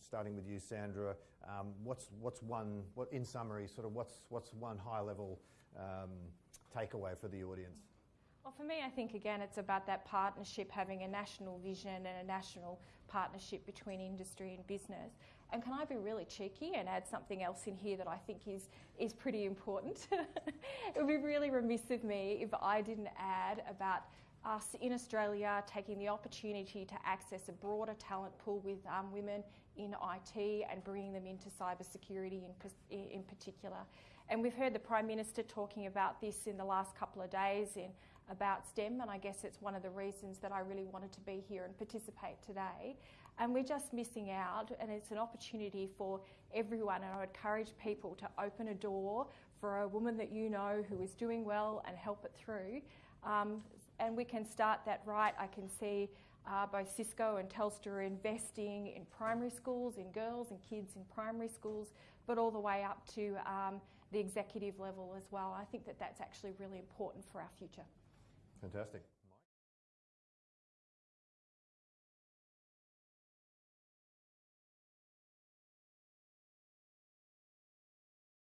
Starting with you, Sandra, um, what's what's one what in summary, sort of what's what's one high level um, takeaway for the audience? Well, for me, I think again it's about that partnership, having a national vision and a national partnership between industry and business. And can I be really cheeky and add something else in here that I think is, is pretty important? it would be really remiss of me if I didn't add about us in Australia taking the opportunity to access a broader talent pool with um, women in IT and bringing them into cybersecurity in, in particular. And we've heard the Prime Minister talking about this in the last couple of days in about STEM, and I guess it's one of the reasons that I really wanted to be here and participate today. And we're just missing out, and it's an opportunity for everyone. And I would encourage people to open a door for a woman that you know who is doing well and help it through. Um, and we can start that right. I can see uh, both Cisco and Telstra are investing in primary schools, in girls and kids in primary schools, but all the way up to um, the executive level as well. I think that that's actually really important for our future. Fantastic.